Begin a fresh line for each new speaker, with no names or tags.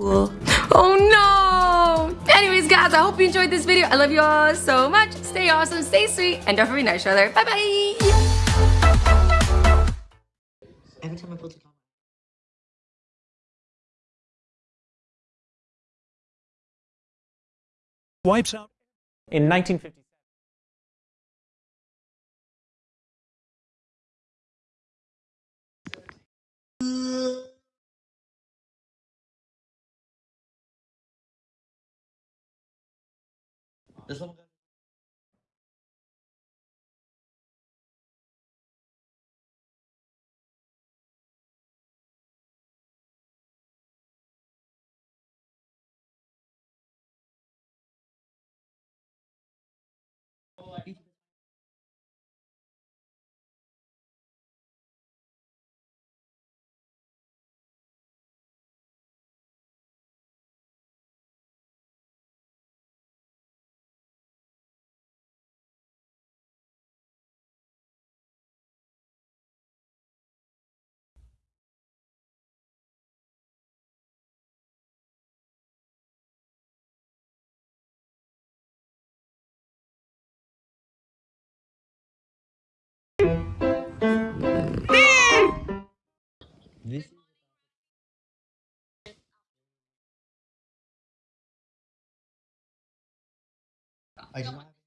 Cool. Oh no! Anyways, guys, I hope you enjoyed this video. I love you all so much. Stay awesome, stay sweet, and don't forget to know each other. Bye bye!
Every time I put the camera.
wipes out in 1957.
This one. This I do not have